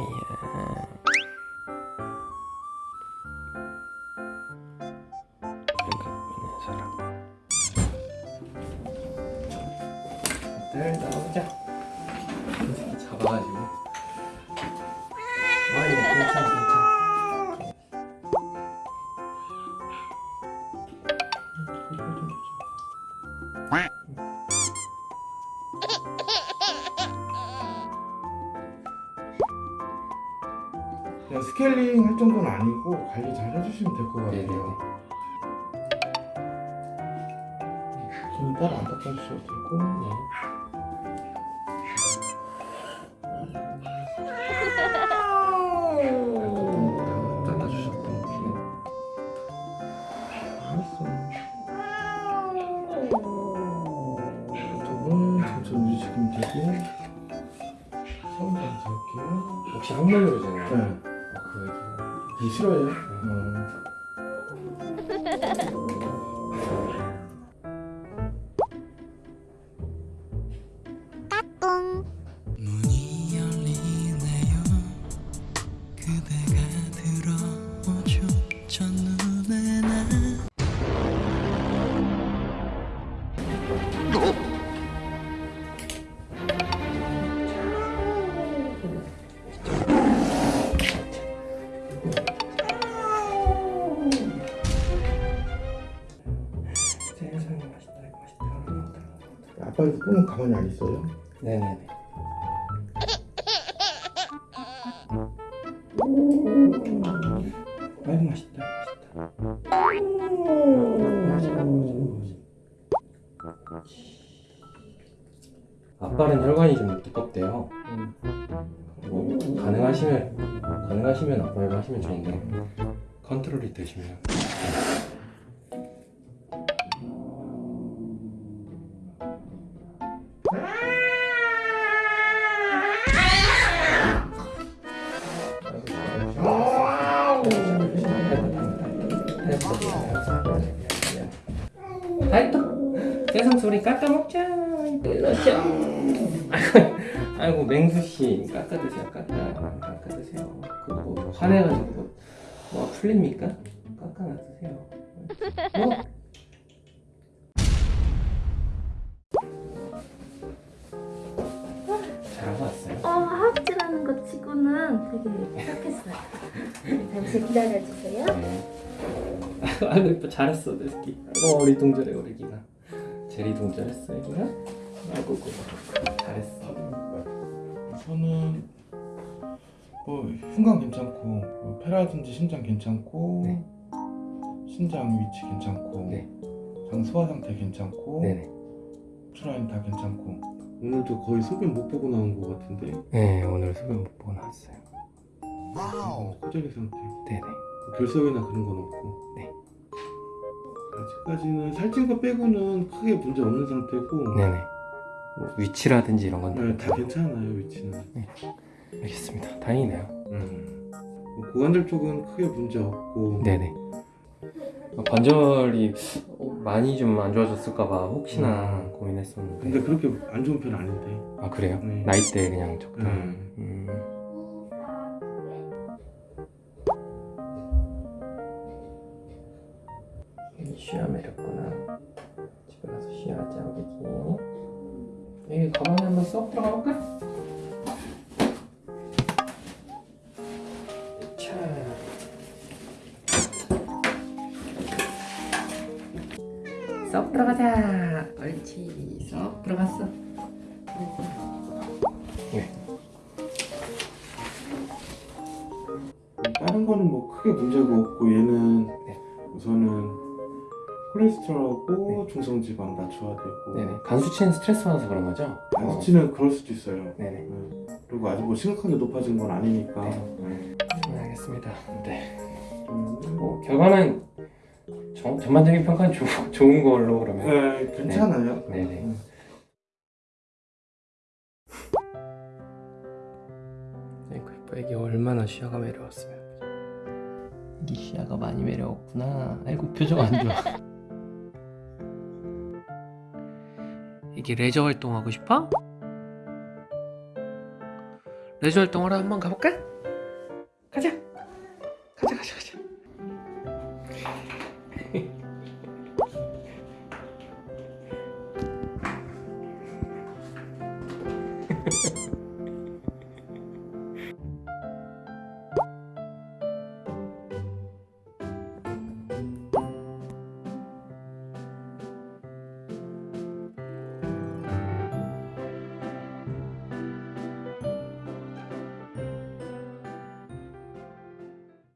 예. 사람. 들 나가보자. 그냥 스케일링 할 정도는 아니고 관리 잘 해주시면 될 것 같아요. 손 따로 안 닦아주셔도 되고 네. 천천히 움직이시면 되고 처음부터 할게요. 혹시 항문으로잖아요 네. 이 싫어요? 어. 문이 열리네요 그대 아빠도 꿈은 가만히 안 있어요? 네네네. 아이고 맛있다 맛있다. 아빠는 혈관이 좀 두껍대요. 뭐 가능하시면 가능하시면 아빠를 하시면 좋은데 컨트롤이 되시면 아이또 세상 소리 깎아 먹자. 일러죠 아이고 아이고 맹수씨 깎아 드세요 깎아. 깎아 드세요. 그거 뭐 화내가지고 뭐, 뭐 풀립니까? 깎아 놔두세요. 뭐 치고는 되게 착했어요. 잠시 기다려주세요. 네. 아이고 이뻐 잘했어 내 새끼 아이고 어리둥절해 우리 애기가 제리둥절했어 애기가 아이고 고 잘했어 저는 뭐 흉관 괜찮고 뭐 폐라든지 심장 괜찮고 네. 신장 위치 괜찮고 네. 장 소화 상태 괜찮고 네네 트라인 다 괜찮고 오늘도 거의 소변 못 보고 나온 것 같은데? 네 오늘 소변 못 보고 나왔어요. 어, 코젤리 상태. 네네. 결석이나 그런 건 없고. 네. 아직까지는 살찐 거 빼고는 크게 문제 없는 상태고. 네네. 뭐 위치라든지 이런 건 네, 다 괜찮아요 위치는. 알겠습니다. 다행이네요. 음. 뭐 고관절 쪽은 크게 문제 없고. 네네. 어, 관절이 어, 많이 좀 안 좋아졌을까봐 혹시나 음. 고민했었는데 근데 그렇게 안 좋은 편 아닌데 아 그래요? 네. 나이 때 그냥 적당 음. 음. 쉬어 매렸구나 집에 가서 쉬어하자 우리 여기 가방에 한번 쏙 들어가 볼까? 쏙 들어가자 옳지 쏙 들어갔어 네. 다른 거는 뭐 크게 문제가 없고 얘는 네. 우선은 콜레스테롤하고 중성지방 낮춰야 되고 네네 간 수치는 스트레스 받아서 그런 거죠? 간 수치는 그럴 수도 있어요 네네 네. 그리고 아직 뭐 심각하게 높아진 건 아니니까 네. 네. 네, 알겠습니다 네. 음, 뭐 결과는 전, 전반적인 평가는 조, 좋은 걸로 그러면. 네, 괜찮아요. 네네 음. 아이고 이뻐 애기 얼마나 시야가 매려웠으면. 이 시야가 많이 매려웠구나. 아이고 표정 안 좋아. 이게 레저 활동하고 싶어? 레저 활동하러 한번 가볼까? Ha ha ha.